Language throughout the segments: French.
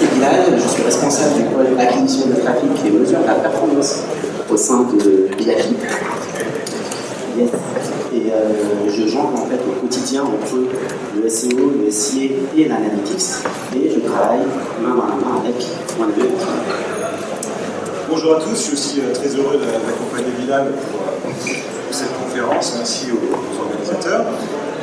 je suis responsable du pôle acquisition de trafic et mesure de la performance au sein de BIAFI. Et euh, je jongle en fait au quotidien entre le SEO, le SIA et l'analytics. Et je travaille main dans la main avec Bonjour à tous, je suis aussi euh, très heureux d'accompagner Bilal pour, euh, pour, cette conférence. Merci aux, aux organisateurs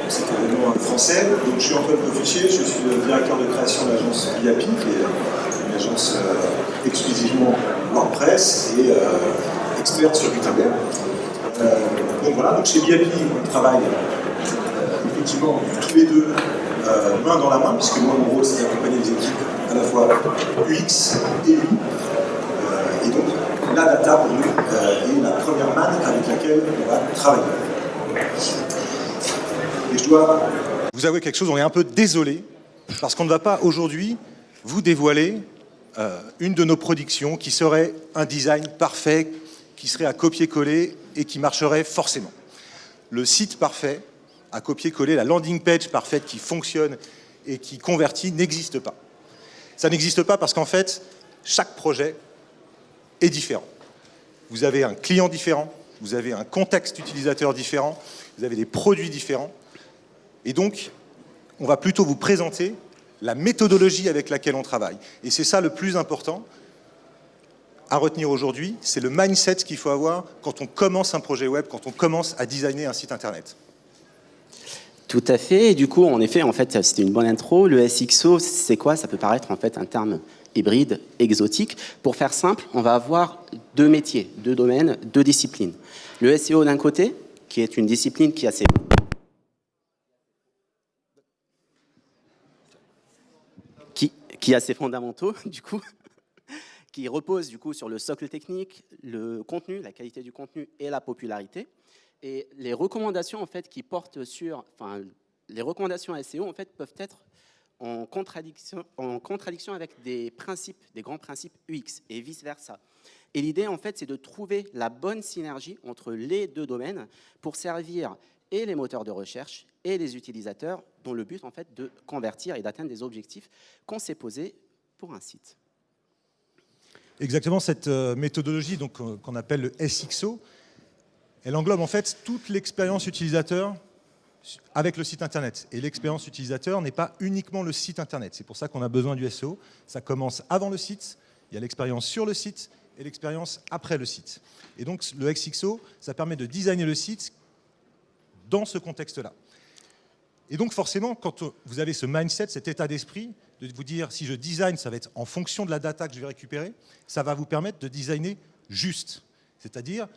cet événement français. Donc, je suis Antoine Cofichier, je suis le directeur de création de l'agence BIAPI, qui est une agence euh, exclusivement WordPress et euh, experte sur Gutenberg. Euh, donc voilà, donc chez BIAPI, on travaille euh, effectivement tous les deux euh, main dans la main, puisque moi, mon rôle, c'est d'accompagner les équipes à la fois UX et UI. Euh, et donc, la data pour nous est la première manne avec laquelle on va travailler. Je vous avouer quelque chose, on est un peu désolé, parce qu'on ne va pas aujourd'hui vous dévoiler euh, une de nos productions qui serait un design parfait, qui serait à copier-coller et qui marcherait forcément. Le site parfait, à copier-coller, la landing page parfaite qui fonctionne et qui convertit n'existe pas. Ça n'existe pas parce qu'en fait, chaque projet est différent. Vous avez un client différent, vous avez un contexte utilisateur différent, vous avez des produits différents, et donc, on va plutôt vous présenter la méthodologie avec laquelle on travaille. Et c'est ça le plus important à retenir aujourd'hui, c'est le mindset qu'il faut avoir quand on commence un projet web, quand on commence à designer un site internet. Tout à fait. Et du coup, en effet, en fait, c'était une bonne intro. Le SXO, c'est quoi? Ça peut paraître en fait un terme hybride, exotique. Pour faire simple, on va avoir deux métiers, deux domaines, deux disciplines. Le SEO d'un côté, qui est une discipline qui a ses qui a ses fondamentaux, du coup, qui repose du coup sur le socle technique, le contenu, la qualité du contenu et la popularité. Et les recommandations en fait qui portent sur, enfin, les recommandations SEO en fait peuvent être en contradiction, en contradiction avec des principes, des grands principes UX et vice versa. Et l'idée en fait c'est de trouver la bonne synergie entre les deux domaines pour servir et les moteurs de recherche et les utilisateurs, dont le but en fait de convertir et d'atteindre des objectifs qu'on s'est posés pour un site. Exactement, cette euh, méthodologie euh, qu'on appelle le SXO, elle englobe en fait toute l'expérience utilisateur avec le site internet. Et l'expérience utilisateur n'est pas uniquement le site internet. C'est pour ça qu'on a besoin du SEO. Ça commence avant le site, il y a l'expérience sur le site et l'expérience après le site. Et donc le XXO, ça permet de designer le site dans ce contexte-là. Et donc forcément, quand vous avez ce mindset, cet état d'esprit, de vous dire si je design, ça va être en fonction de la data que je vais récupérer, ça va vous permettre de designer juste. C'est-à-dire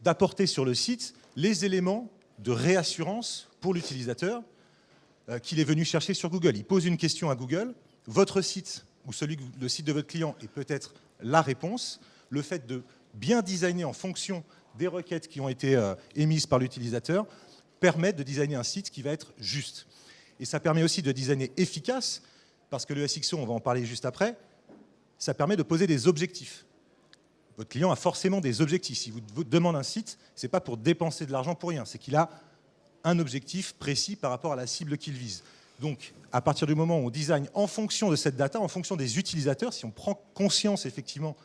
d'apporter sur le site les éléments de réassurance pour l'utilisateur euh, qu'il est venu chercher sur Google. Il pose une question à Google, votre site ou celui, le site de votre client est peut-être la réponse. Le fait de bien designer en fonction des requêtes qui ont été euh, émises par l'utilisateur permettent de designer un site qui va être juste. Et ça permet aussi de designer efficace, parce que le SXO, on va en parler juste après, ça permet de poser des objectifs. Votre client a forcément des objectifs. Si vous demande un site, ce n'est pas pour dépenser de l'argent pour rien, c'est qu'il a un objectif précis par rapport à la cible qu'il vise. Donc, à partir du moment où on design en fonction de cette data, en fonction des utilisateurs, si on prend conscience effectivement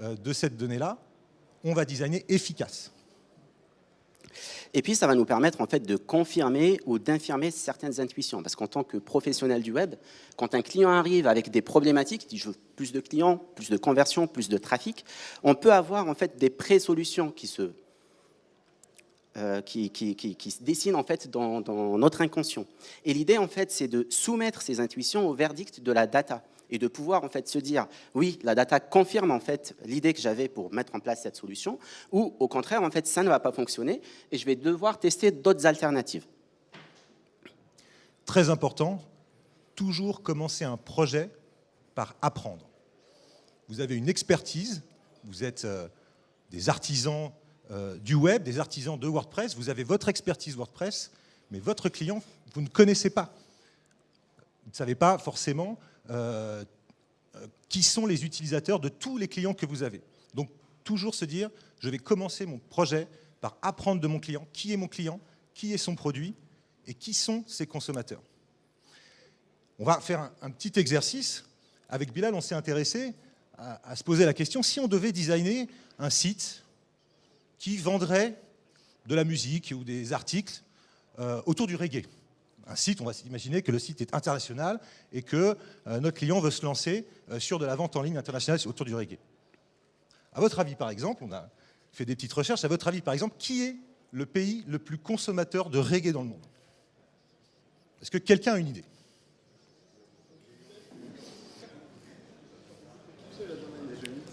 euh, de cette donnée-là, on va designer efficace. Et puis, ça va nous permettre en fait de confirmer ou d'infirmer certaines intuitions. Parce qu'en tant que professionnel du web, quand un client arrive avec des problématiques, dit je plus de clients, plus de conversions, plus de trafic, on peut avoir en fait des pré-solutions qui se euh, qui, qui, qui, se dessinent en fait dans, dans notre inconscient. Et l'idée en fait, c'est de soumettre ces intuitions au verdict de la data et de pouvoir en fait se dire oui, la data confirme en fait l'idée que j'avais pour mettre en place cette solution, ou au contraire en fait ça ne va pas fonctionner et je vais devoir tester d'autres alternatives. Très important, toujours commencer un projet par apprendre. Vous avez une expertise, vous êtes euh, des artisans euh, du web, des artisans de WordPress, vous avez votre expertise WordPress, mais votre client, vous ne connaissez pas. Vous ne savez pas forcément euh, qui sont les utilisateurs de tous les clients que vous avez. Donc, toujours se dire, je vais commencer mon projet par apprendre de mon client, qui est mon client, qui est son produit et qui sont ses consommateurs. On va faire un, petit exercice. avec Bilal, on s'est intéressé à, se poser la question si on devait designer un site qui vendrait de la musique ou des articles euh, autour du reggae. Un site, on va s'imaginer que le site est international et que euh, notre client veut se lancer euh, sur de la vente en ligne internationale autour du reggae. À votre avis, par exemple, on a fait des petites recherches, à votre avis, par exemple, qui est le pays le plus consommateur de reggae dans le monde? Est-ce que quelqu'un a une idée?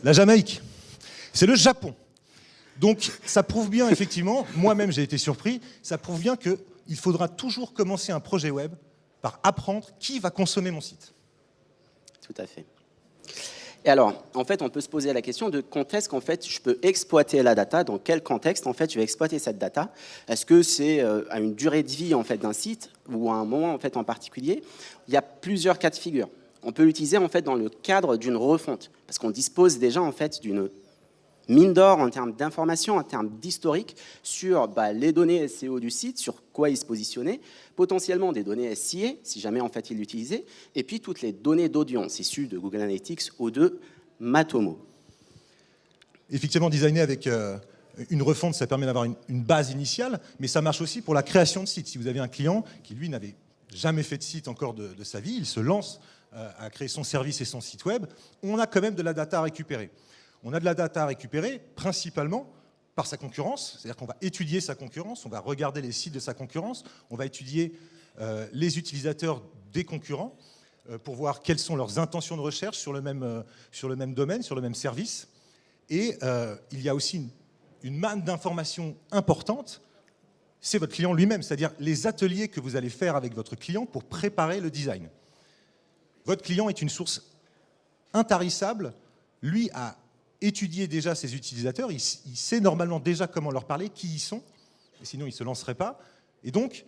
La Jamaïque. C'est le Japon. Donc ça prouve bien, effectivement, moi-même j'ai été surpris, ça prouve bien qu'il faudra toujours commencer un projet web par apprendre qui va consommer mon site. Tout à fait. Et alors, en fait, on peut se poser la question de quand est-ce qu'en fait je peux exploiter la data, dans quel contexte en fait je vais exploiter cette data? Est-ce que c'est euh, à une durée de vie en fait d'un site ou à un moment en fait en particulier? Il y a plusieurs cas de figure. On peut l'utiliser en fait dans le cadre d'une refonte, parce qu'on dispose déjà en fait d'une mine d'or en termes d'informations, en termes d'historique sur bah, les données SEO du site, sur quoi il se positionnait, potentiellement des données SIA, si jamais en fait il l'utilisait, et puis toutes les données d'audience issues de Google Analytics ou de Matomo. Effectivement, designer avec euh, une refonte, ça permet d'avoir une, base initiale, mais ça marche aussi pour la création de sites. Si vous avez un client qui, lui, n'avait jamais fait de site encore de, sa vie, il se lance euh, à créer son service et son site web, on a quand même de la data à récupérer. On a de la data à récupérer principalement par sa concurrence, c'est-à-dire qu'on va étudier sa concurrence, on va regarder les sites de sa concurrence, on va étudier euh, les utilisateurs des concurrents euh, pour voir quelles sont leurs intentions de recherche sur le même, euh, domaine, sur le même service. Et il y a aussi une, une manne d'informations importantes, c'est votre client lui-même, c'est-à-dire les ateliers que vous allez faire avec votre client pour préparer le design. Votre client est une source intarissable, lui a étudier déjà ses utilisateurs, il, sait normalement déjà comment leur parler, qui ils sont, sinon il ne se lancerait pas. Et donc,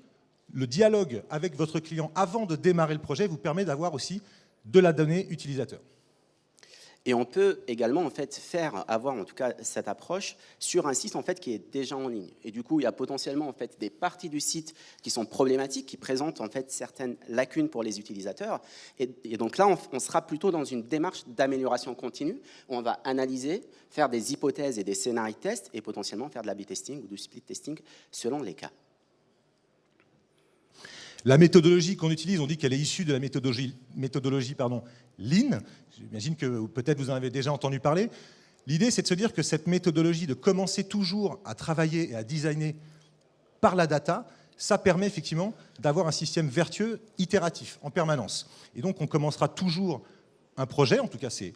le dialogue avec votre client avant de démarrer le projet vous permet d'avoir aussi de la donnée utilisateur. Et on peut également en fait faire avoir en tout cas cette approche sur un site en fait qui est déjà en ligne. Et du coup, il y a potentiellement en fait des parties du site qui sont problématiques, qui présentent en fait certaines lacunes pour les utilisateurs. Et, donc là, on, sera plutôt dans une démarche d'amélioration continue où on va analyser, faire des hypothèses et des scénarios de test et potentiellement faire de la B-testing ou du split testing selon les cas. La méthodologie qu'on utilise, on dit qu'elle est issue de la méthodologie, méthodologie Lean. J'imagine que peut-être vous en avez déjà entendu parler. L'idée, c'est de se dire que cette méthodologie de commencer toujours à travailler et à designer par la data, ça permet effectivement d'avoir un système vertueux itératif en permanence. Et donc, on commencera toujours un projet, en tout cas c'est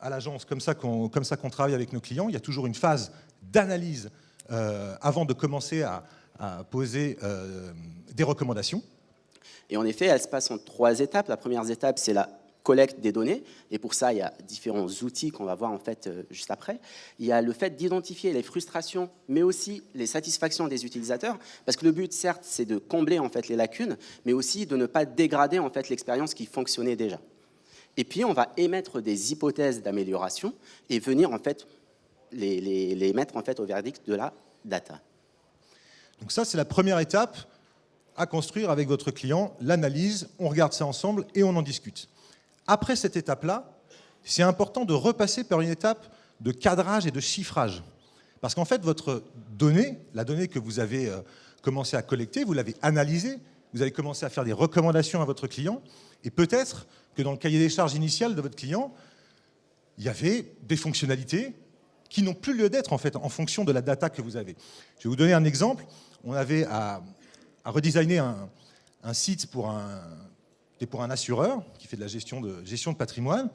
à l'agence comme ça qu'on travaille avec nos clients, il y a toujours une phase d'analyse euh, avant de commencer à, à poser euh, des recommandations. Et en effet, elle se passe en trois étapes. La première étape, c'est la collecte des données. Et pour ça, il y a différents outils qu'on va voir en fait euh, juste après. Il y a le fait d'identifier les frustrations, mais aussi les satisfactions des utilisateurs, parce que le but, certes, c'est de combler en fait les lacunes, mais aussi de ne pas dégrader en fait l'expérience qui fonctionnait déjà. Et puis, on va émettre des hypothèses d'amélioration et venir en fait les, les mettre en fait au verdict de la data. Donc ça, c'est la première étape à construire avec votre client, l'analyse, on regarde ça ensemble et on en discute. Après cette étape-là, c'est important de repasser par une étape de cadrage et de chiffrage. Parce qu'en fait, votre donnée, la donnée que vous avez euh, commencé à collecter, vous l'avez analysée, vous avez commencé à faire des recommandations à votre client, et peut-être que dans le cahier des charges initial de votre client, il y avait des fonctionnalités qui n'ont plus lieu d'être en fait en fonction de la data que vous avez. Je vais vous donner un exemple. On avait à, redesigner un, site pour un, pour un assureur qui fait de la gestion de, gestion de patrimoine.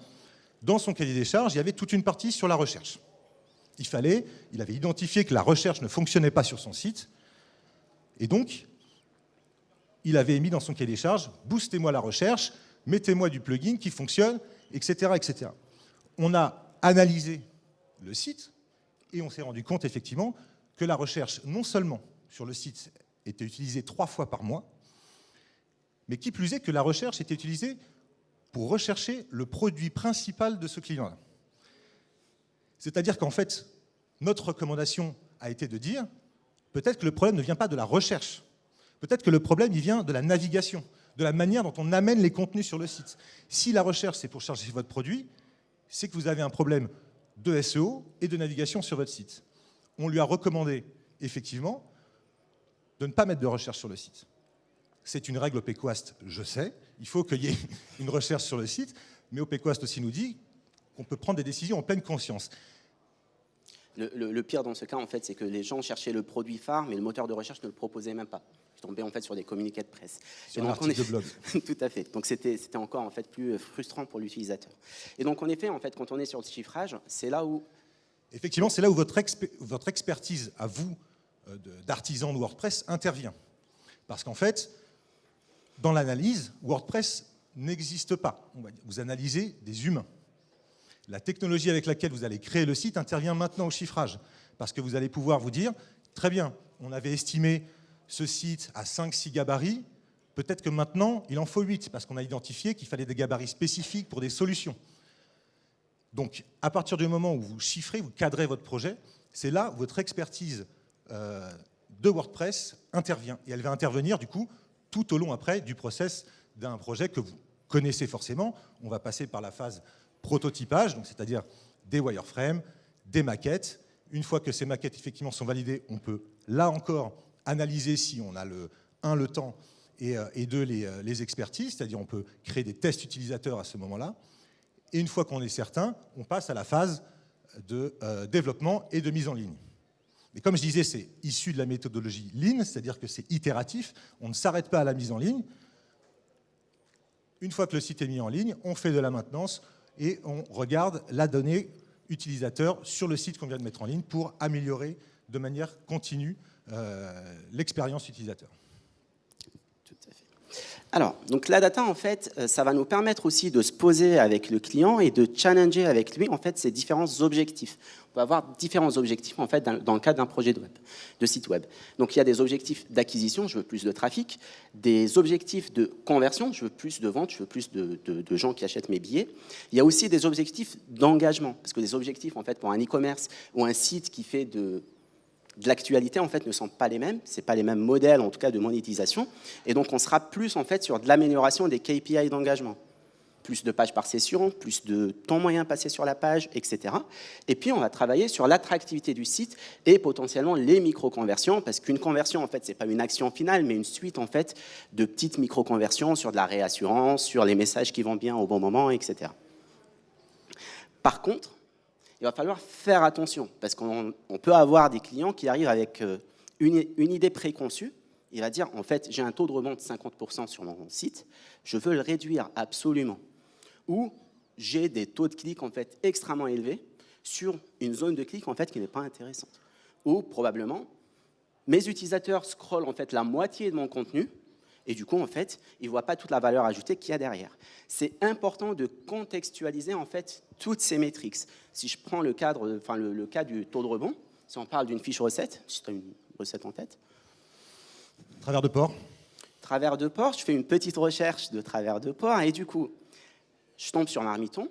Dans son cahier des charges, il y avait toute une partie sur la recherche. Il fallait, il avait identifié que la recherche ne fonctionnait pas sur son site, et donc il avait mis dans son cahier des charges, boostez-moi la recherche, mettez-moi du plugin qui fonctionne, etc., etc. On a analysé le site, et on s'est rendu compte effectivement que la recherche, non seulement sur le site, était utilisée trois fois par mois, mais qui plus est que la recherche était utilisée pour rechercher le produit principal de ce client-là. C'est-à-dire qu'en fait, notre recommandation a été de dire, peut-être que le problème ne vient pas de la recherche, peut-être que le problème il vient de la navigation, de la manière dont on amène les contenus sur le site. Si la recherche, c'est pour chercher votre produit, c'est que vous avez un problème de SEO et de navigation sur votre site. On lui a recommandé, effectivement, de ne pas mettre de recherche sur le site. C'est une règle OPQuast, je sais. Il faut qu'il y ait une recherche sur le site. Mais OPQuast aussi nous dit qu'on peut prendre des décisions en pleine conscience. Le, pire dans ce cas, en fait, c'est que les gens cherchaient le produit phare, mais le moteur de recherche ne le proposait même pas. Je tombais en fait sur des communiqués de presse. Sur article de blog. Tout à fait. Donc c'était encore en fait plus frustrant pour l'utilisateur. Et donc en effet, en fait, quand on est sur le chiffrage, c'est là où effectivement, c'est là où votre, votre, expertise à vous euh, d'artisan de WordPress intervient. Parce qu'en fait, dans l'analyse, WordPress n'existe pas. Vous analysez des humains. La technologie avec laquelle vous allez créer le site intervient maintenant au chiffrage. Parce que vous allez pouvoir vous dire, très bien, on avait estimé ce site à 5-6 gabarits, peut-être que maintenant, il en faut 8, parce qu'on a identifié qu'il fallait des gabarits spécifiques pour des solutions. Donc, à partir du moment où vous chiffrez, vous cadrez votre projet, c'est là où votre expertise euh, de WordPress intervient. Et elle va intervenir, du coup, tout au long après du process d'un projet que vous connaissez forcément. On va passer par la phase prototypage, c'est-à-dire des wireframes, des maquettes. Une fois que ces maquettes effectivement sont validées, on peut là encore analyser si on a le 1 le temps et, euh, et 2 les, euh, les expertises, c'est-à-dire on peut créer des tests utilisateurs à ce moment-là. Et une fois qu'on est certain, on passe à la phase de euh, développement et de mise en ligne. Mais comme je disais, c'est issu de la méthodologie Lean, c'est-à-dire que c'est itératif, on ne s'arrête pas à la mise en ligne. Une fois que le site est mis en ligne, on fait de la maintenance et on regarde la donnée utilisateur sur le site qu'on vient de mettre en ligne pour améliorer de manière continue l'expérience utilisateur. Alors, donc la data, en fait, euh, ça va nous permettre aussi de se poser avec le client et de challenger avec lui, en fait, ses différents objectifs. On va avoir différents objectifs, en fait, dans le cadre d'un projet de, web, de site web. Donc, il y a des objectifs d'acquisition, je veux plus de trafic, des objectifs de conversion, je veux plus de ventes, je veux plus de, de gens qui achètent mes billets. Il y a aussi des objectifs d'engagement, parce que des objectifs, en fait, pour un e-commerce ou un site qui fait de de l'actualité en fait ne sont pas les mêmes, c'est pas les mêmes modèles en tout cas de monétisation, et donc on sera plus en fait sur de l'amélioration des KPI d'engagement, plus de pages par session, plus de temps moyen passé sur la page, etc. Et puis on va travailler sur l'attractivité du site et potentiellement les micro-conversions, parce qu'une conversion en fait c'est pas une action finale, mais une suite en fait de petites micro-conversions sur de la réassurance, sur les messages qui vont bien au bon moment, etc. Par contre, il va falloir faire attention, parce qu'on peut avoir des clients qui arrivent avec euh, une, idée préconçue, il va dire, en fait, j'ai un taux de rebond de 50% sur mon site, je veux le réduire absolument. Ou j'ai des taux de clic en fait extrêmement élevés sur une zone de clic en fait qui n'est pas intéressante. Ou probablement, mes utilisateurs scrollent en fait la moitié de mon contenu et du coup, en fait, ils ne voient pas toute la valeur ajoutée qu'il y a derrière. C'est important de contextualiser en fait toutes ces métriques. Si je prends le, cadre, enfin, le, cas du taux de rebond, si on parle d'une fiche recette, si tu as une recette en tête. Travers de port. Travers de port, je fais une petite recherche de travers de port et du coup, je tombe sur Marmiton,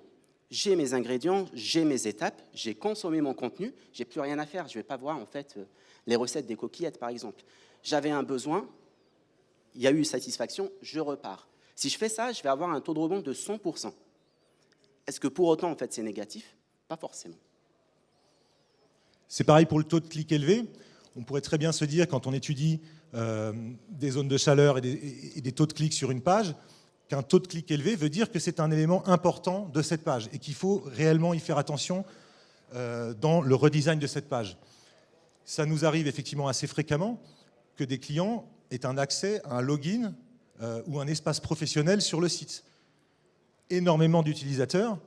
j'ai mes ingrédients, j'ai mes étapes, j'ai consommé mon contenu, j'ai plus rien à faire. Je ne vais pas voir en fait les recettes des coquillettes par exemple. J'avais un besoin, il y a eu satisfaction, je repars. Si je fais ça, je vais avoir un taux de rebond de 100%. Est-ce que pour autant, en fait, c'est négatif? Pas forcément. C'est pareil pour le taux de clic élevé. On pourrait très bien se dire, quand on étudie euh, des zones de chaleur et des, taux de clic sur une page, qu'un taux de clic élevé veut dire que c'est un élément important de cette page et qu'il faut réellement y faire attention euh, dans le redesign de cette page. Ça nous arrive effectivement assez fréquemment que des clients est un accès à un login euh, ou un espace professionnel sur le site. Énormément d'utilisateurs,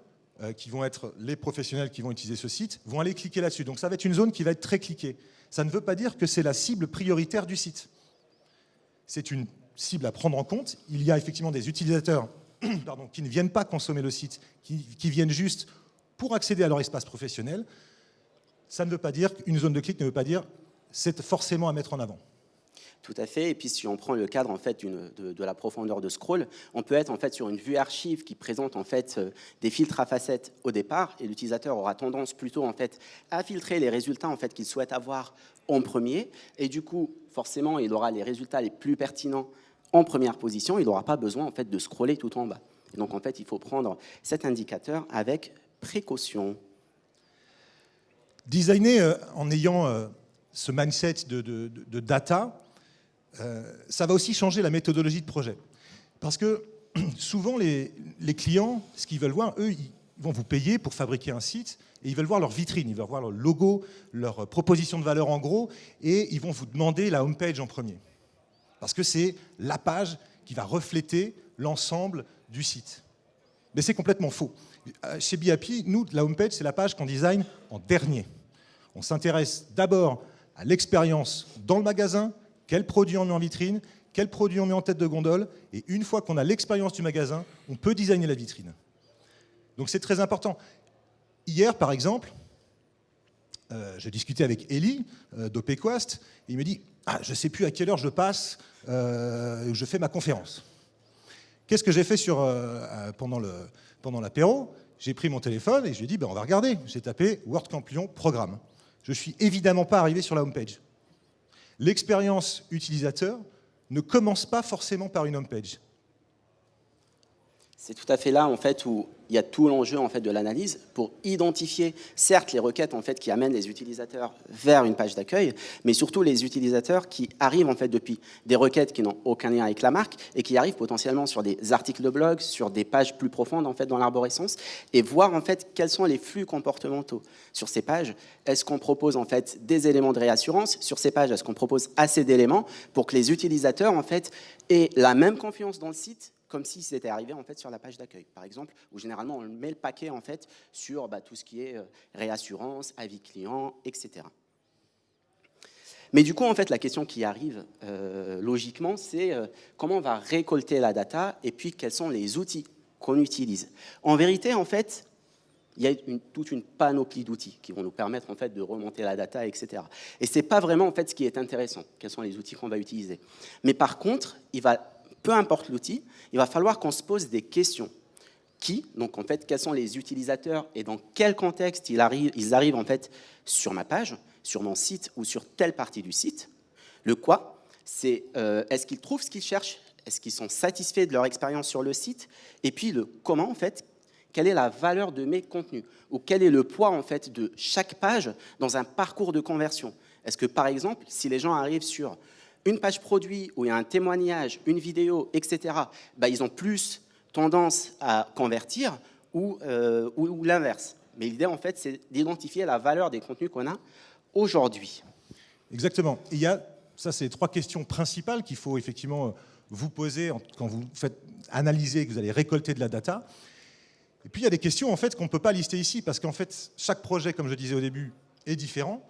euh, qui vont être les professionnels qui vont utiliser ce site, vont aller cliquer là-dessus. Donc ça va être une zone qui va être très cliquée. Ça ne veut pas dire que c'est la cible prioritaire du site. C'est une cible à prendre en compte. Il y a effectivement des utilisateurs qui ne viennent pas consommer le site, qui, qui viennent juste pour accéder à leur espace professionnel. Ça ne veut pas dire qu'une zone de clic ne veut pas dire c'est forcément à mettre en avant. Tout à fait. Et puis, si on prend le cadre en fait de, la profondeur de scroll, on peut être en fait sur une vue archive qui présente en fait euh, des filtres à facettes au départ, et l'utilisateur aura tendance plutôt en fait à filtrer les résultats en fait qu'il souhaite avoir en premier, et du coup, forcément, il aura les résultats les plus pertinents en première position, il n'aura pas besoin en fait, de scroller tout en bas. donc en fait, il faut prendre cet indicateur avec précaution. Designer euh, en ayant euh, ce mindset de, data, ça va aussi changer la méthodologie de projet. Parce que souvent, les, clients, ce qu'ils veulent voir, eux, ils vont vous payer pour fabriquer un site et ils veulent voir leur vitrine, ils veulent voir leur logo, leur proposition de valeur en gros, et ils vont vous demander la homepage en premier. Parce que c'est la page qui va refléter l'ensemble du site. Mais c'est complètement faux. Euh, chez BIAPI, nous, la homepage, c'est la page qu'on design en dernier. On s'intéresse d'abord à l'expérience dans le magasin, quel produit on met en vitrine, quel produit on met en tête de gondole, et une fois qu'on a l'expérience du magasin, on peut designer la vitrine. Donc c'est très important. Hier, par exemple, euh, je discutais avec Eli euh, d'Opequast, il me dit ah, Je ne sais plus à quelle heure je passe, euh, je fais ma conférence. Qu'est-ce que j'ai fait sur, euh, pendant l'apéro pendant J'ai pris mon téléphone et je lui ai dit ben, On va regarder. J'ai tapé WordCamp Lyon programme. Je ne suis évidemment pas arrivé sur la homepage. L'expérience utilisateur ne commence pas forcément par une homepage. C'est tout à fait là en fait où il y a tout l'enjeu en fait de l'analyse pour identifier certes les requêtes en fait qui amènent les utilisateurs vers une page d'accueil, mais surtout les utilisateurs qui arrivent en fait depuis des requêtes qui n'ont aucun lien avec la marque et qui arrivent potentiellement sur des articles de blog, sur des pages plus profondes en fait dans l'arborescence et voir en fait quels sont les flux comportementaux sur ces pages. Est-ce qu'on propose en fait des éléments de réassurance? Sur ces pages Est-ce qu'on propose assez d'éléments pour que les utilisateurs en fait aient la même confiance dans le site comme si c'était arrivé en fait sur la page d'accueil, par exemple, où généralement on met le paquet en fait sur bah, tout ce qui est euh, réassurance, avis client, etc. Mais du coup, en fait, la question qui arrive euh, logiquement, c'est euh, comment on va récolter la data et puis quels sont les outils qu'on utilise. En vérité, en fait, il y a toute une panoplie d'outils qui vont nous permettre en fait de remonter la data, etc. Et c'est pas vraiment en fait ce qui est intéressant. Quels sont les outils qu'on va utiliser Mais par contre, il va peu importe l'outil, il va falloir qu'on se pose des questions. Qui, donc en fait, quels sont les utilisateurs et dans quel contexte ils arrivent, ils arrivent en fait sur ma page, sur mon site ou sur telle partie du site. Le quoi, c'est euh, est-ce qu'ils trouvent ce qu'ils cherchent, est-ce qu'ils sont satisfaits de leur expérience sur le site, et puis le comment en fait, quelle est la valeur de mes contenus? Ou quel est le poids en fait de chaque page dans un parcours de conversion? Est-ce que par exemple, si les gens arrivent sur une page produit où il y a un témoignage, une vidéo, etc., bah, ils ont plus tendance à convertir ou, euh, ou, l'inverse. Mais l'idée, en fait, c'est d'identifier la valeur des contenus qu'on a aujourd'hui. Exactement. il y a, ça, c'est trois questions principales qu'il faut effectivement euh, vous poser quand vous faites analyser, que vous allez récolter de la data. Et puis, il y a des questions, en fait, qu'on ne peut pas lister ici, parce qu'en fait, chaque projet, comme je disais au début, est différent.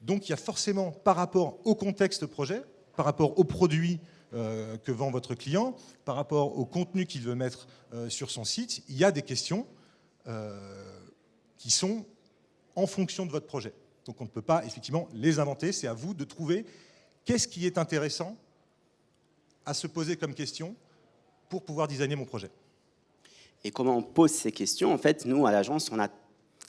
Donc, il y a forcément, par rapport au contexte projet, par rapport aux produits euh, que vend votre client, par rapport au contenu qu'il veut mettre euh, sur son site, il y a des questions euh, qui sont en fonction de votre projet. Donc on ne peut pas effectivement les inventer, c'est à vous de trouver qu'est-ce qui est intéressant à se poser comme question pour pouvoir designer mon projet. Et comment on pose ces questions? En fait, nous, à l'agence, on a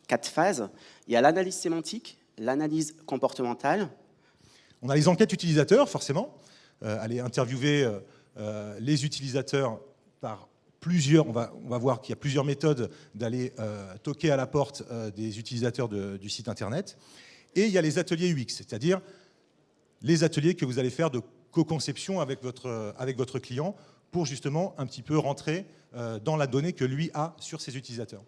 quatre phases. Il y a l'analyse sémantique, l'analyse comportementale, on a les enquêtes utilisateurs, forcément, euh, aller interviewer euh, euh, les utilisateurs par plusieurs, on va, voir qu'il y a plusieurs méthodes d'aller toquer à la porte des utilisateurs du site internet. Et il y a les ateliers UX, c'est-à-dire les ateliers que vous allez faire de co-conception avec votre client pour justement un petit peu rentrer dans la donnée que lui a sur ses utilisateurs.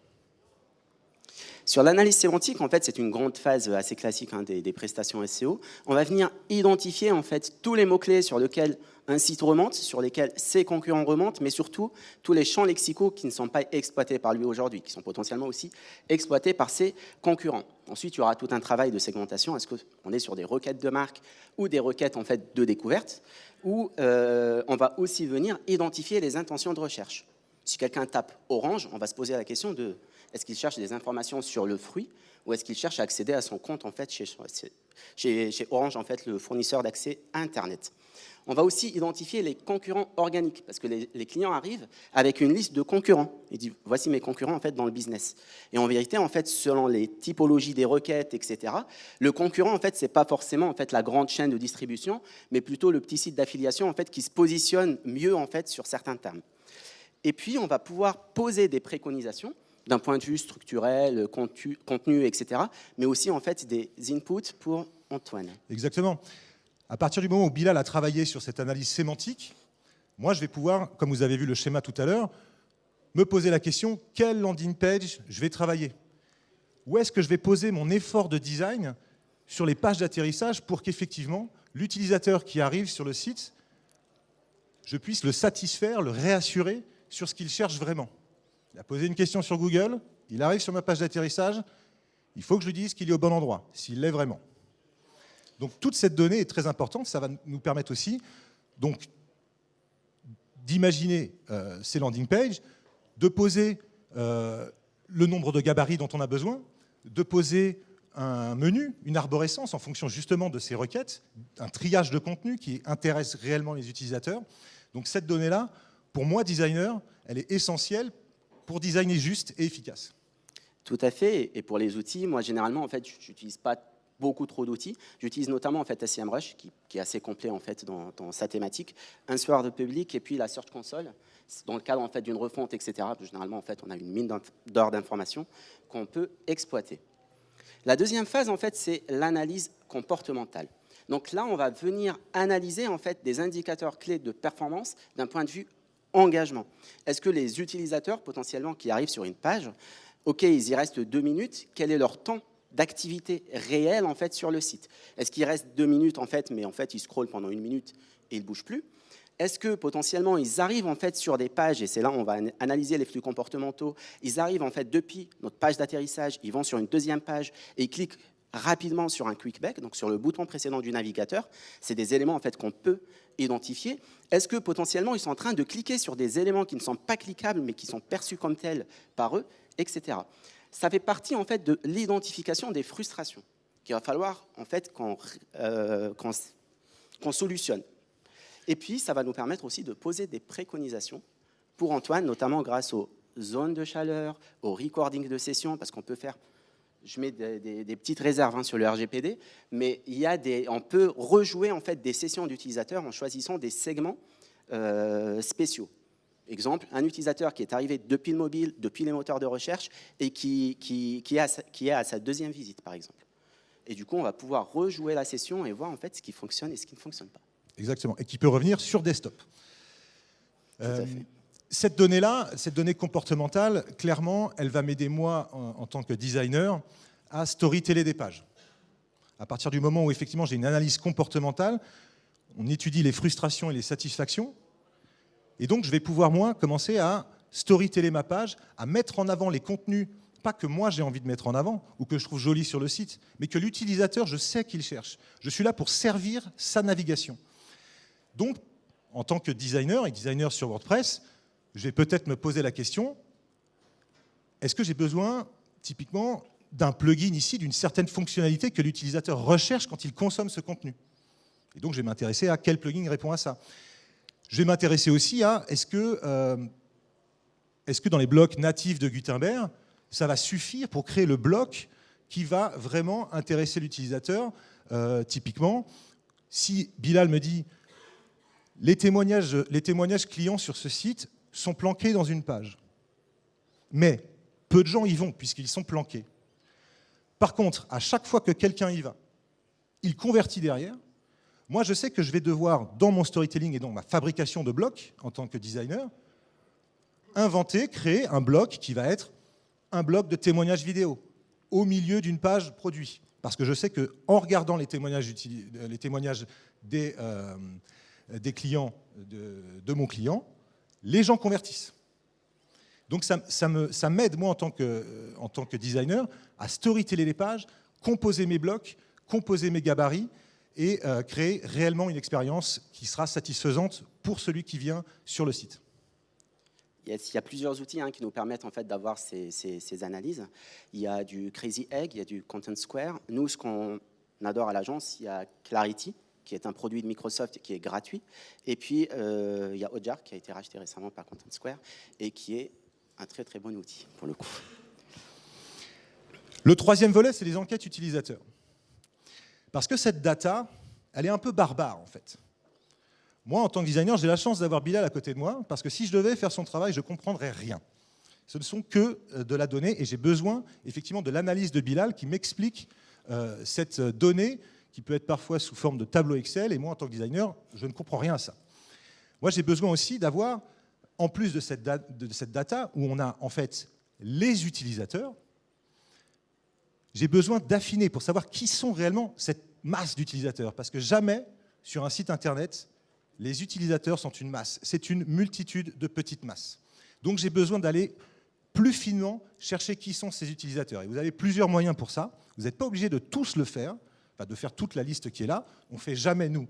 Sur l'analyse sémantique, en fait, c'est une grande phase assez classique hein, des, prestations SEO. On va venir identifier en fait tous les mots-clés sur lesquels un site remonte, sur lesquels ses concurrents remontent, mais surtout tous les champs lexicaux qui ne sont pas exploités par lui aujourd'hui, qui sont potentiellement aussi exploités par ses concurrents. Ensuite, il y aura tout un travail de segmentation. Est-ce qu'on est sur des requêtes de marque ou des requêtes en fait de découverte, où euh, on va aussi venir identifier les intentions de recherche Si quelqu'un tape orange, on va se poser la question de est-ce qu'il cherche des informations sur le fruit ou est-ce qu'il cherche à accéder à son compte en fait chez, Orange, en fait, le fournisseur d'accès Internet? On va aussi identifier les concurrents organiques, parce que les, clients arrivent avec une liste de concurrents. Ils disent, voici mes concurrents en fait, dans le business. Et en vérité, en fait, selon les typologies des requêtes, etc., le concurrent, en fait, ce n'est pas forcément en fait, la grande chaîne de distribution, mais plutôt le petit site d'affiliation en fait, qui se positionne mieux en fait, sur certains termes. Et puis, on va pouvoir poser des préconisations d'un point de vue structurel, contenu, etc., mais aussi en fait des inputs pour Antoine. Exactement. À partir du moment où Bilal a travaillé sur cette analyse sémantique, moi, je vais pouvoir, comme vous avez vu le schéma tout à l'heure, me poser la question, quelle landing page je vais travailler? Où est-ce que je vais poser mon effort de design sur les pages d'atterrissage pour qu'effectivement, l'utilisateur qui arrive sur le site, je puisse le satisfaire, le réassurer sur ce qu'il cherche vraiment? Il a posé une question sur Google, il arrive sur ma page d'atterrissage, il faut que je lui dise qu'il est au bon endroit, s'il l'est vraiment. Donc toute cette donnée est très importante, ça va nous permettre aussi d'imaginer euh, ces landing pages, de poser euh, le nombre de gabarits dont on a besoin, de poser un menu, une arborescence en fonction justement de ces requêtes, un triage de contenu qui intéresse réellement les utilisateurs. Donc cette donnée-là, pour moi, designer, elle est essentielle pour designer juste et efficace. Tout à fait. Et pour les outils, moi, généralement, en fait, pas beaucoup trop d'outils. J'utilise notamment en fait SEMrush, qui, est assez complet en fait dans, sa thématique, un soir de public et puis la Search Console. Dans le cadre en fait d'une refonte, etc. Généralement, en fait, on a une mine d'or d'informations qu'on peut exploiter. La deuxième phase, en fait, c'est l'analyse comportementale. Donc là, on va venir analyser en fait des indicateurs clés de performance d'un point de vue engagement. Est-ce que les utilisateurs potentiellement qui arrivent sur une page, ok, ils y restent deux minutes, quel est leur temps d'activité réelle en fait sur le site? Est-ce qu'il reste deux minutes en fait, mais en fait ils scrollent pendant une minute et ils ne bougent plus? Est-ce que potentiellement ils arrivent en fait sur des pages, et c'est là on va analyser les flux comportementaux, ils arrivent en fait depuis notre page d'atterrissage, ils vont sur une deuxième page et ils cliquent rapidement sur un quick back, donc sur le bouton précédent du navigateur. C'est des éléments en fait qu'on peut identifier. Est-ce que potentiellement ils sont en train de cliquer sur des éléments qui ne sont pas cliquables mais qui sont perçus comme tels par eux, etc ça fait partie en fait de l'identification des frustrations qu'il va falloir en fait qu'on euh, solutionne. Et puis, ça va nous permettre aussi de poser des préconisations pour Antoine, notamment grâce aux zones de chaleur, au recording de session, parce qu'on peut faire, je mets des, petites réserves hein, sur le RGPD, mais il y a des, on peut rejouer en fait des sessions d'utilisateurs en choisissant des segments euh, spéciaux. Exemple, un utilisateur qui est arrivé depuis le mobile, depuis les moteurs de recherche, et qui, qui, qui, est à sa deuxième visite, par exemple. Et du coup, on va pouvoir rejouer la session et voir en fait ce qui fonctionne et ce qui ne fonctionne pas. Exactement, et qui peut revenir sur desktop. Euh, cette donnée-là, cette donnée comportementale, clairement, elle va m'aider moi, en, tant que designer, à storyteller des pages. À partir du moment où effectivement j'ai une analyse comportementale, on étudie les frustrations et les satisfactions, et donc, je vais pouvoir, moi, commencer à storyteller ma page, à mettre en avant les contenus, pas que moi j'ai envie de mettre en avant, ou que je trouve joli sur le site, mais que l'utilisateur, je sais qu'il cherche. Je suis là pour servir sa navigation. Donc, en tant que designer et designer sur WordPress, je vais peut-être me poser la question, est-ce que j'ai besoin, typiquement, d'un plugin ici, d'une certaine fonctionnalité que l'utilisateur recherche quand il consomme ce contenu? Et donc, je vais m'intéresser à quel plugin répond à ça. Je vais m'intéresser aussi à est-ce que, euh, que dans les blocs natifs de Gutenberg, ça va suffire pour créer le bloc qui va vraiment intéresser l'utilisateur. Euh, typiquement, si Bilal me dit les témoignages clients sur ce site sont planqués dans une page, mais peu de gens y vont puisqu'ils sont planqués. Par contre, à chaque fois que quelqu'un y va, il convertit derrière, moi, je sais que je vais devoir, dans mon storytelling et dans ma fabrication de blocs, en tant que designer, inventer, créer un bloc qui va être un bloc de témoignages vidéo, au milieu d'une page produit. Parce que je sais qu'en regardant les témoignages, euh, des clients de, mon client, les gens convertissent. Donc ça, m'aide, moi, en tant, que, en tant que designer, à storyteller les pages, composer mes blocs, composer mes gabarits, et euh, créer réellement une expérience qui sera satisfaisante pour celui qui vient sur le site. il y a plusieurs outils hein, qui nous permettent en fait d'avoir ces, ces, analyses. Il y a du Crazy Egg, il y a du Content Square. Nous, ce qu'on adore à l'agence, il y a Clarity, qui est un produit de Microsoft qui est gratuit. Et puis, euh, il y a Ojar, qui a été racheté récemment par Content Square, et qui est un très très bon outil, pour le coup. Le troisième volet, c'est les enquêtes utilisateurs. Parce que cette data, elle est un peu barbare, en fait. Moi, en tant que designer, j'ai la chance d'avoir Bilal à côté de moi, parce que si je devais faire son travail, je ne comprendrais rien. Ce ne sont que euh, de la donnée, et j'ai besoin, effectivement, de l'analyse de Bilal qui m'explique euh, cette donnée, qui peut être parfois sous forme de tableau Excel, et moi, en tant que designer, je ne comprends rien à ça. Moi, j'ai besoin aussi d'avoir, en plus de cette, data, où on a en fait les utilisateurs, j'ai besoin d'affiner pour savoir qui sont réellement cette masse d'utilisateurs. Parce que jamais, sur un site Internet, les utilisateurs sont une masse. C'est une multitude de petites masses. Donc j'ai besoin d'aller plus finement chercher qui sont ces utilisateurs. Et vous avez plusieurs moyens pour ça. Vous n'êtes pas obligé de tous le faire, de faire toute la liste qui est là. On ne fait jamais, nous,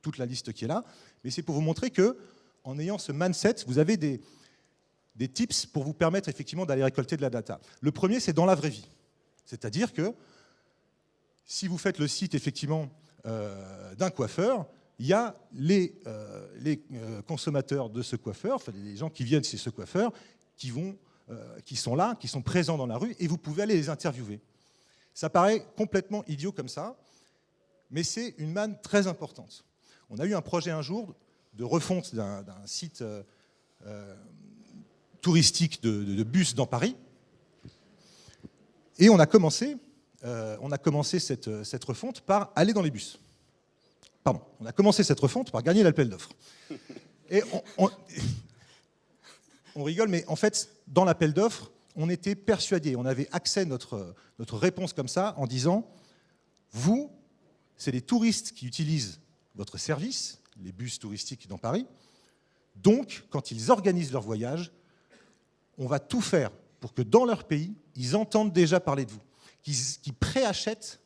toute la liste qui est là. Mais c'est pour vous montrer que, en ayant ce mindset, vous avez des, des tips pour vous permettre effectivement d'aller récolter de la data. Le premier, c'est dans la vraie vie. C'est-à-dire que si vous faites le site effectivement euh, d'un coiffeur, il y a les, euh, les euh, consommateurs de ce coiffeur, les gens qui viennent chez ce coiffeur, qui, vont, qui sont là, qui sont présents dans la rue, et vous pouvez aller les interviewer. Ça paraît complètement idiot comme ça, mais c'est une manne très importante. On a eu un projet un jour de refonte d'un site touristique de bus dans Paris, et on a commencé, euh, on a commencé cette, cette, refonte par aller dans les bus. Pardon, on a commencé cette refonte par gagner l'appel d'offres. Et on, rigole, mais en fait, dans l'appel d'offres, on était persuadé, on avait accès à notre, notre réponse comme ça en disant vous, c'est les touristes qui utilisent votre service, les bus touristiques dans Paris, donc quand ils organisent leur voyage, on va tout faire pour que dans leur pays, ils entendent déjà parler de vous, qu'ils préachètent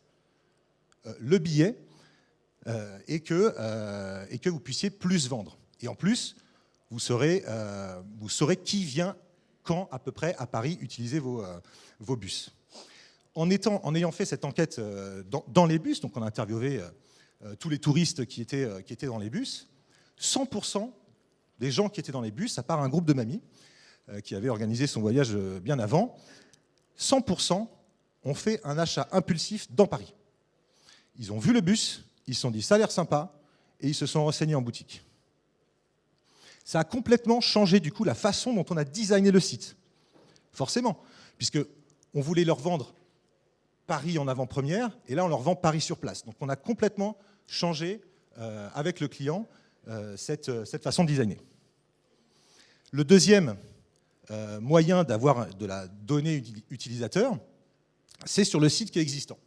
euh, le billet euh, et, que, euh, et que vous puissiez plus vendre. Et en plus, vous saurez, qui vient quand à peu près à Paris utiliser vos bus. En, étant, en ayant fait cette enquête dans, dans, les bus, donc on a interviewé tous les touristes qui étaient, qui étaient dans les bus, 100% des gens qui étaient dans les bus, à part un groupe de mamies, euh, qui avait organisé son voyage euh, bien avant, 100% ont fait un achat impulsif dans Paris. Ils ont vu le bus, ils se sont dit ça a l'air sympa, et ils se sont renseignés en boutique. Ça a complètement changé du coup la façon dont on a designé le site. Forcément, puisque on voulait leur vendre Paris en avant-première, et là on leur vend Paris sur place. Donc on a complètement changé euh, avec le client cette, cette façon de designer. Le deuxième euh, moyen d'avoir de la donnée utilisateur, c'est sur le site qui est existant.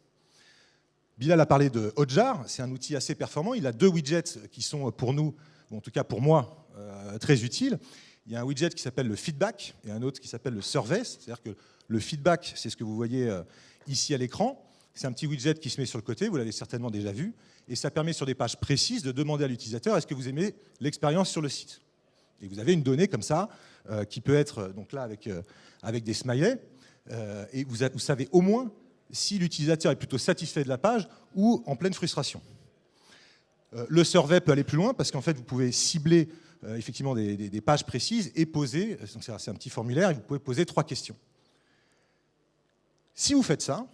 Bilal a parlé de Hotjar, c'est un outil assez performant. Il a deux widgets qui sont pour nous, en tout cas pour moi, euh, très utiles. Il y a un widget qui s'appelle le feedback et un autre qui s'appelle le survey. C'est-à-dire que le feedback, c'est ce que vous voyez euh, ici à l'écran. C'est un petit widget qui se met sur le côté, vous l'avez certainement déjà vu, et ça permet sur des pages précises de demander à l'utilisateur est-ce que vous aimez l'expérience sur le site? Et vous avez une donnée comme ça, euh, qui peut être euh, donc là avec, euh, avec des smileys, et vous, savez au moins si l'utilisateur est plutôt satisfait de la page ou en pleine frustration. Le survey peut aller plus loin parce qu'en fait, vous pouvez cibler effectivement des, des, pages précises et poser, c'est un petit formulaire, et vous pouvez poser trois questions. Si vous faites ça,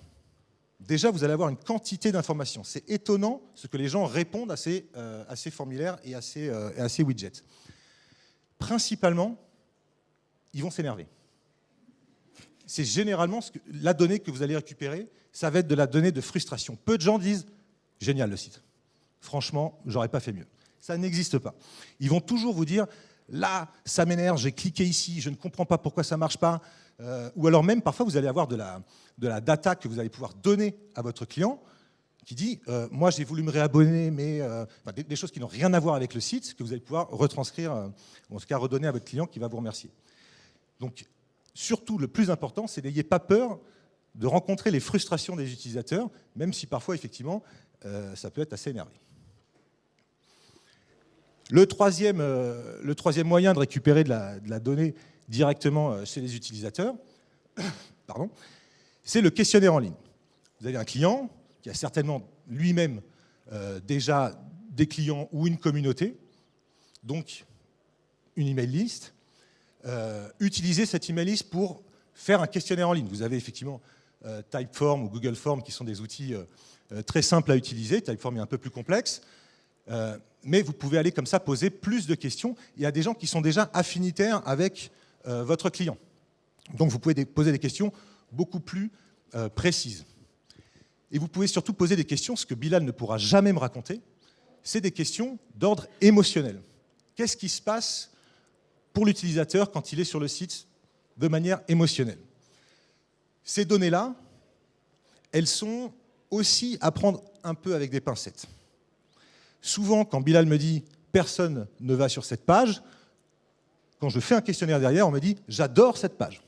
déjà vous allez avoir une quantité d'informations. C'est étonnant ce que les gens répondent à ces, ces formulaires et à ces, widgets. Principalement, ils vont s'énerver. C'est généralement la donnée que vous allez récupérer, ça va être de la donnée de frustration. Peu de gens disent « génial le site, franchement, j'aurais pas fait mieux ». Ça n'existe pas. Ils vont toujours vous dire « là, ça m'énerve, j'ai cliqué ici, je ne comprends pas pourquoi ça marche pas euh, Ou alors même, parfois, vous allez avoir de la, data que vous allez pouvoir donner à votre client qui dit euh, moi j'ai voulu me réabonner, mais euh, des, choses qui n'ont rien à voir avec le site, que vous allez pouvoir retranscrire, ou en tout cas redonner à votre client qui va vous remercier. Donc, surtout, le plus important, c'est n'ayez pas peur de rencontrer les frustrations des utilisateurs, même si parfois, effectivement, ça peut être assez énervé. Le troisième, le troisième moyen de récupérer de la, donnée directement chez les utilisateurs, pardon, c'est le questionnaire en ligne. Vous avez un client qui a certainement lui-même déjà des clients ou une communauté, donc une email list. utilisez cette email list pour faire un questionnaire en ligne. Vous avez effectivement Typeform ou Google Form qui sont des outils euh, très simple à utiliser, Typeform est un peu plus complexe, euh, mais vous pouvez aller comme ça poser plus de questions. Il y a des gens qui sont déjà affinitaires avec euh, votre client. Donc vous pouvez poser des questions beaucoup plus précises. Et vous pouvez surtout poser des questions, ce que Bilal ne pourra jamais me raconter, c'est des questions d'ordre émotionnel. Qu'est-ce qui se passe pour l'utilisateur quand il est sur le site de manière émotionnelle? Ces données-là, elles sont aussi à prendre un peu avec des pincettes. Souvent, quand Bilal me dit « personne ne va sur cette page », quand je fais un questionnaire derrière, on me dit « j'adore cette page ».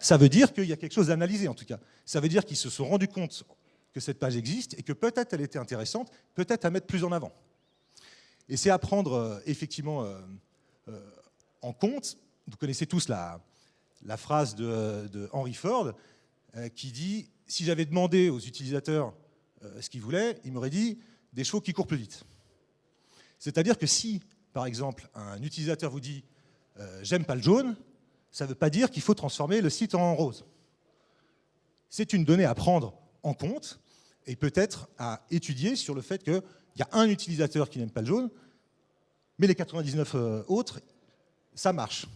Ça veut dire qu'il y a quelque chose à analyser, en tout cas. Ça veut dire qu'ils se sont rendus compte que cette page existe et que peut-être elle était intéressante, peut-être à mettre plus en avant. Et c'est à prendre euh, effectivement euh, euh, en compte. Vous connaissez tous la, la phrase de, Henry Ford qui dit si j'avais demandé aux utilisateurs ce qu'ils voulaient, ils m'auraient dit des chevaux qui courent plus vite. C'est-à-dire que si, par exemple, un utilisateur vous dit euh, j'aime pas le jaune, ça ne veut pas dire qu'il faut transformer le site en rose. C'est une donnée à prendre en compte et peut-être à étudier sur le fait qu'il y a un utilisateur qui n'aime pas le jaune, mais les 99 euh, autres, ça marche.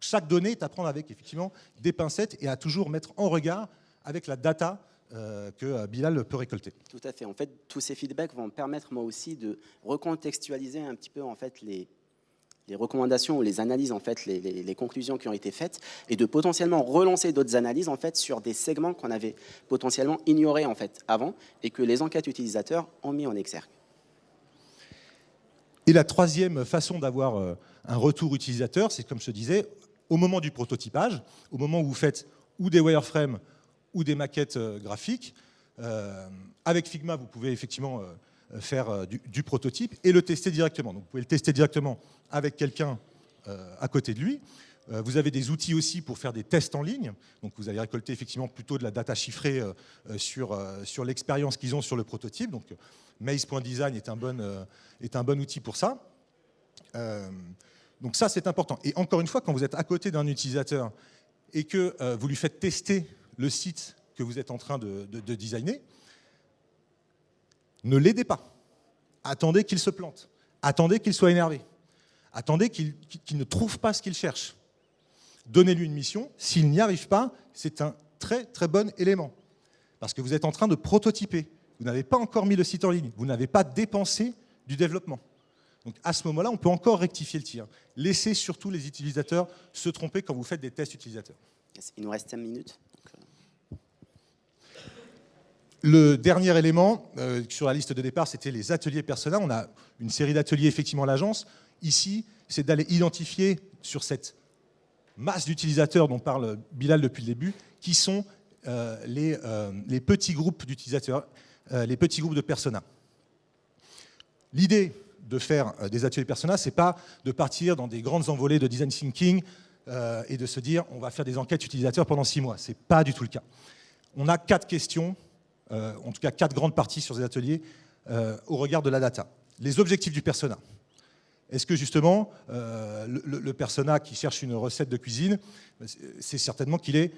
Chaque donnée est à prendre avec effectivement des pincettes et à toujours mettre en regard avec la data que euh, Bilal peut récolter. Tout à fait. En fait, tous ces feedbacks vont me permettre moi aussi de recontextualiser un petit peu en fait les, les recommandations ou les analyses, en fait, les, les, conclusions qui ont été faites, et de potentiellement relancer d'autres analyses en fait, sur des segments qu'on avait potentiellement ignorés en fait, avant et que les enquêtes utilisateurs ont mis en exergue. Et la troisième façon d'avoir euh, un retour utilisateur, c'est comme je disais, au moment du prototypage, au moment où vous faites ou des wireframes ou des maquettes euh, graphiques. Euh, avec Figma, vous pouvez effectivement euh, faire du, prototype et le tester directement. Donc, vous pouvez le tester directement avec quelqu'un à côté de lui. Vous avez des outils aussi pour faire des tests en ligne. Donc vous allez récolter effectivement plutôt de la data chiffrée sur, sur l'expérience qu'ils ont sur le prototype. Donc Maze.design est, un bon, est un bon outil pour ça. donc ça, c'est important. Et encore une fois, quand vous êtes à côté d'un utilisateur et que vous lui faites tester le site que vous êtes en train de, designer, ne l'aidez pas. Attendez qu'il se plante. Attendez qu'il soit énervé. Attendez qu'il ne trouve pas ce qu'il cherche. Donnez-lui une mission. S'il n'y arrive pas, c'est un très très bon élément. Parce que vous êtes en train de prototyper. Vous n'avez pas encore mis le site en ligne. Vous n'avez pas dépensé du développement. Donc à ce moment-là, on peut encore rectifier le tir. Laissez surtout les utilisateurs se tromper quand vous faites des tests utilisateurs. Il nous reste 5 minutes? Le dernier élément euh, sur la liste de départ, c'était les ateliers persona. On a une série d'ateliers effectivement à l'agence. Ici, c'est d'aller identifier sur cette masse d'utilisateurs dont parle Bilal depuis le début, qui sont euh, les, euh, les, petits groupes d'utilisateurs, les petits groupes de persona. L'idée de faire des ateliers persona, c'est pas de partir dans des grandes envolées de design thinking et de se dire on va faire des enquêtes utilisateurs pendant six mois. C'est pas du tout le cas. On a quatre questions euh, en tout cas quatre grandes parties sur ces ateliers, euh, au regard de la data. Les objectifs du persona. Est-ce que justement, euh, le, persona qui cherche une recette de cuisine, c'est certainement qu'il est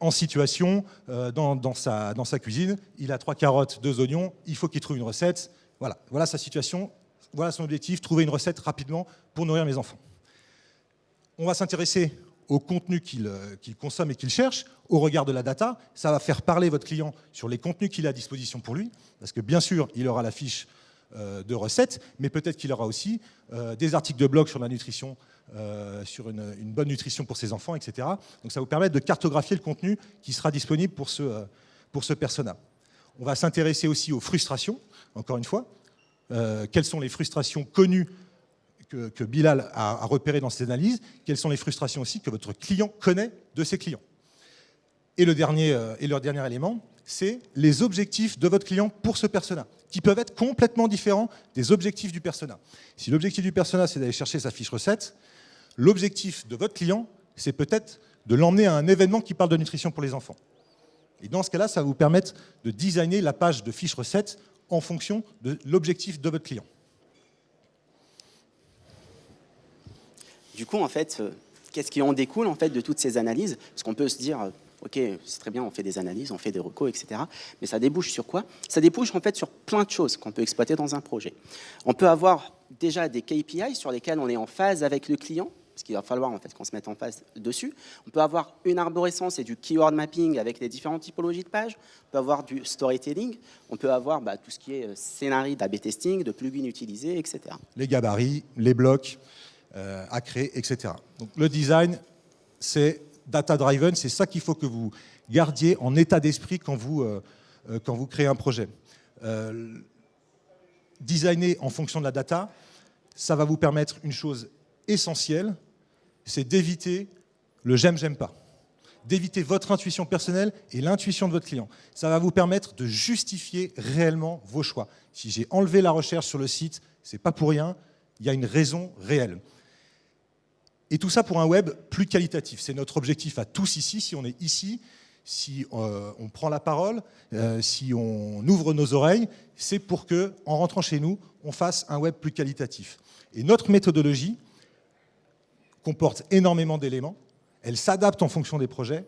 en situation dans, sa, dans, sa, cuisine, il a trois carottes, deux oignons, il faut qu'il trouve une recette. Voilà, voilà sa situation, voilà son objectif, trouver une recette rapidement pour nourrir mes enfants. On va s'intéresser au contenu euh, qu'il consomme et qu'il cherche, au regard de la data, ça va faire parler votre client sur les contenus qu'il a à disposition pour lui, parce que bien sûr, il aura la fiche euh, de recettes, mais peut-être qu'il aura aussi euh, des articles de blog sur la nutrition, sur une, bonne nutrition pour ses enfants, etc. Donc ça vous permet de cartographier le contenu qui sera disponible pour ce, pour ce persona. On va s'intéresser aussi aux frustrations, encore une fois. quelles sont les frustrations connues que, Bilal a, repéré dans ses analyses, quelles sont les frustrations aussi que votre client connaît de ses clients. Et le dernier, euh, et leur dernier élément, c'est les objectifs de votre client pour ce persona. qui peuvent être complètement différents des objectifs du persona. Si l'objectif du persona, c'est d'aller chercher sa fiche recette, l'objectif de votre client, c'est peut-être de l'emmener à un événement qui parle de nutrition pour les enfants. Et dans ce cas-là, ça va vous permettre de designer la page de fiche recette en fonction de l'objectif de votre client. Du coup, en fait, euh, qu'est-ce qui en découle en fait de toutes ces analyses? Parce qu'on peut se dire, euh, ok, c'est très bien, on fait des analyses, on fait des recos, etc. Mais ça débouche sur quoi? Ça débouche en fait sur plein de choses qu'on peut exploiter dans un projet. On peut avoir déjà des KPI sur lesquels on est en phase avec le client, parce qu'il va falloir en fait qu'on se mette en phase dessus. On peut avoir une arborescence et du keyword mapping avec les différentes typologies de pages. On peut avoir du storytelling. On peut avoir bah, tout ce qui est euh, scénario d'AB testing, de plugins utilisés, etc. Les gabarits, les blocs euh, à créer, etc. Donc le design, c'est data-driven, c'est ça qu'il faut que vous gardiez en état d'esprit quand, vous, euh, euh, quand vous créez un projet. Designer en fonction de la data, ça va vous permettre une chose essentielle, c'est d'éviter le j'aime, j'aime pas. D'éviter votre intuition personnelle et l'intuition de votre client. Ça va vous permettre de justifier réellement vos choix. Si j'ai enlevé la recherche sur le site, c'est pas pour rien, il y a une raison réelle. Et tout ça pour un web plus qualitatif. C'est notre objectif à tous ici, si on est ici, si euh, on prend la parole, euh, si on ouvre nos oreilles, c'est pour que, en rentrant chez nous, on fasse un web plus qualitatif. Et notre méthodologie comporte énormément d'éléments. Elle s'adapte en fonction des projets.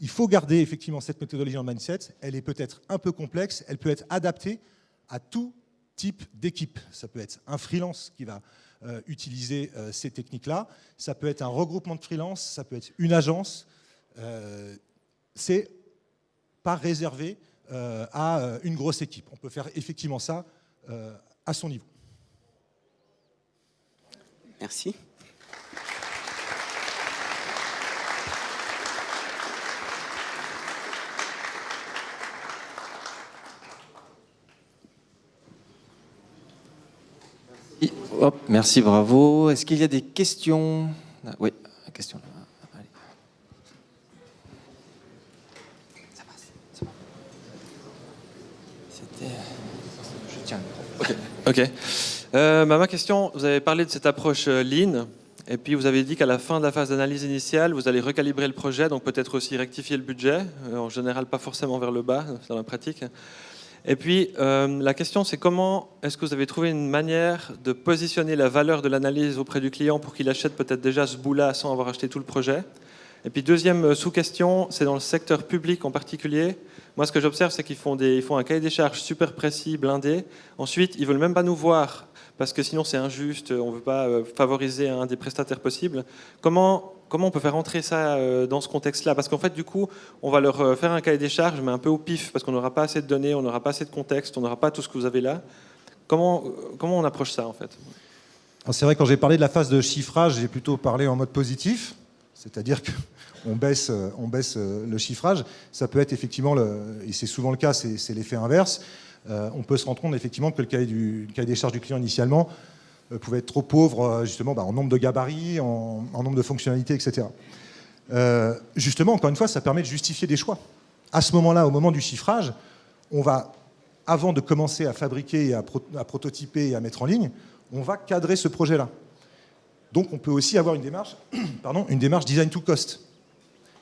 Il faut garder effectivement cette méthodologie en mindset. Elle est peut-être un peu complexe. Elle peut être adaptée à tout type d'équipe. Ça peut être un freelance qui va euh, utiliser euh, ces techniques-là. Ça peut être un regroupement de freelance, ça peut être une agence. Euh, c'est pas réservé à une grosse équipe. On peut faire effectivement ça à son niveau. Merci. Merci, bravo. Est-ce qu'il y a des questions? Ah, Oui, question. Allez. Ça passe. C'était. Je tiens. Ok. Euh, bah, ma question, vous avez parlé de cette approche euh, lean, et puis vous avez dit qu'à la fin de la phase d'analyse initiale, vous allez recalibrer le projet, donc peut-être aussi rectifier le budget, euh, en général pas forcément vers le bas dans la pratique. Et puis, euh, la question, c'est comment est-ce que vous avez trouvé une manière de positionner la valeur de l'analyse auprès du client pour qu'il achète peut-être déjà ce bout-là sans avoir acheté tout le projet? Et puis, deuxième euh, sous-question, c'est dans le secteur public en particulier. Moi, ce que j'observe, c'est qu'ils font, font un cahier des charges super précis, blindé. Ensuite, ils veulent même pas nous voir parce que sinon c'est injuste, on ne veut pas euh, favoriser un des prestataires possibles. Comment comment on peut faire entrer ça euh, dans ce contexte-là? Parce qu'en fait, du coup, on va leur euh, faire un cahier des charges, mais un peu au pif, parce qu'on n'aura pas assez de données, on n'aura pas assez de contexte, on n'aura pas tout ce que vous avez là. Comment, euh, comment on approche ça, en fait? C'est vrai, quand j'ai parlé de la phase de chiffrage, j'ai plutôt parlé en mode positif, c'est-à-dire qu'on baisse, on baisse le chiffrage. Ça peut être effectivement, et c'est souvent le cas, c'est l'effet inverse. on peut se rendre compte effectivement que le cahier, du, le cahier des charges du client initialement euh, pouvaient être trop pauvres euh, justement bah, en nombre de gabarits, en, nombre de fonctionnalités, etc. Euh, justement, encore une fois, ça permet de justifier des choix. À ce moment-là, au moment du chiffrage, on va, avant de commencer à fabriquer, à, à prototyper et à mettre en ligne, on va cadrer ce projet-là. Donc on peut aussi avoir une démarche, pardon, une démarche design to cost.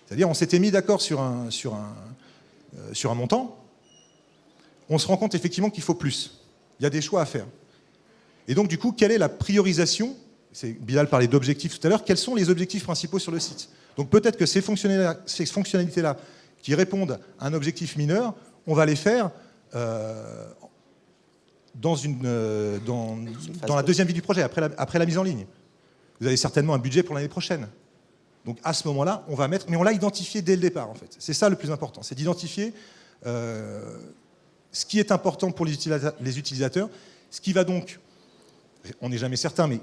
C'est-à-dire on s'était mis d'accord sur un, sur, un, sur un montant, on se rend compte effectivement qu'il faut plus. Il y a des choix à faire. Et donc, du coup, quelle est la priorisation Bilal parlait d'objectifs tout à l'heure. Quels sont les objectifs principaux sur le site Donc, peut-être que ces fonctionnalités-là, qui répondent à un objectif mineur, on va les faire euh, dans, une, euh, dans, la deuxième vie du projet, après la, après la mise en ligne. Vous avez certainement un budget pour l'année prochaine. Donc à ce moment-là, on va mettre, mais on l'a identifié dès le départ en fait. C'est ça le plus important, c'est d'identifier euh, ce qui est important pour les utilisateurs, ce qui va donc on n'est jamais certain, mais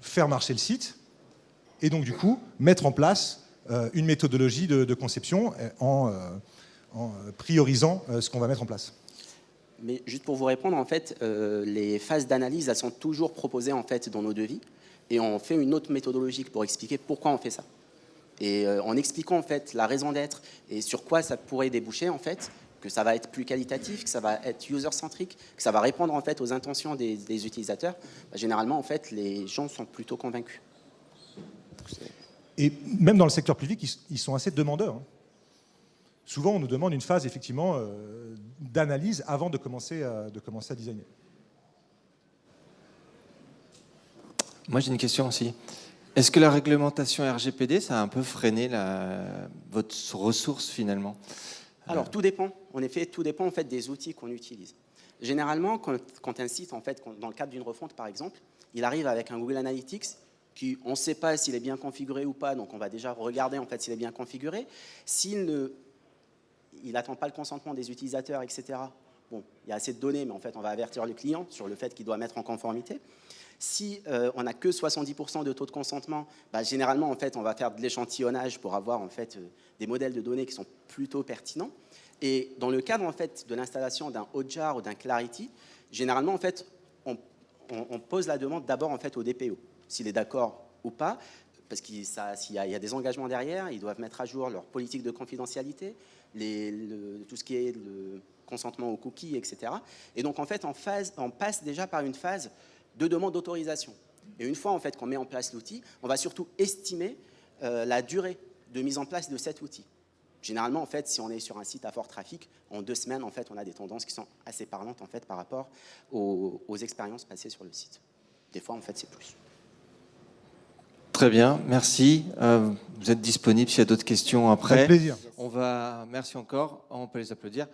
faire marcher le site, et donc du coup, mettre en place euh, une méthodologie de, conception euh, en, euh, priorisant ce qu'on va mettre en place. Mais juste pour vous répondre, en fait, les phases d'analyse, elles sont toujours proposées en fait dans nos devis, et on fait une autre méthodologie pour expliquer pourquoi on fait ça. Et en expliquant en fait la raison d'être et sur quoi ça pourrait déboucher, en fait, que ça va être plus qualitatif, que ça va être user-centric, que ça va répondre en fait aux intentions des, des utilisateurs, bah, généralement en fait les gens sont plutôt convaincus. Et même dans le secteur public, ils, ils sont assez demandeurs. hein. Souvent, on nous demande une phase effectivement euh, d'analyse avant de commencer, à, de commencer à designer. Moi, j'ai une question aussi. Est-ce que la réglementation RGPD, ça a un peu freiné la- votre ressource finalement? Alors tout dépend, en effet, tout dépend en fait des outils qu'on utilise. Généralement, quand, quand un site, en fait, quand- dans le cadre d'une refonte par exemple, il arrive avec un Google Analytics qui, on ne sait pas s'il est bien configuré ou pas, donc on va déjà regarder en fait s'il est bien configuré. S'il ne, il n'attend pas le consentement des utilisateurs, etc. Bon, il y a assez de données, mais en fait, on va avertir le client sur le fait qu'il doit mettre en conformité. Si euh, on n'a que 70% de taux de consentement, bah, généralement, en fait, on va faire de l'échantillonnage pour avoir en fait, euh, des modèles de données qui sont plutôt pertinents. Et dans le cadre en fait, de l'installation d'un Hotjar ou d'un Clarity, généralement, en fait, on, pose la demande d'abord en fait, au DPO, s'il est d'accord ou pas, parce qu'il y, a- des engagements derrière, ils doivent mettre à jour leur politique de confidentialité, tout ce qui est le consentement aux cookies, etc. Et donc, en fait, on passe déjà par une phase de demande d'autorisation. Et une fois en fait, qu'on met en place l'outil, on va surtout estimer euh, la durée de mise en place de cet outil. Généralement, en fait, si on est sur un site à fort trafic, en deux semaines, en fait, on a des tendances qui sont assez parlantes en fait, par rapport aux, aux expériences passées sur le site. Des fois, en fait, c'est plus. Très bien, merci. Euh, vous êtes disponible s'il y a d'autres questions après. Avec plaisir. On va, merci encore. On peut les applaudir.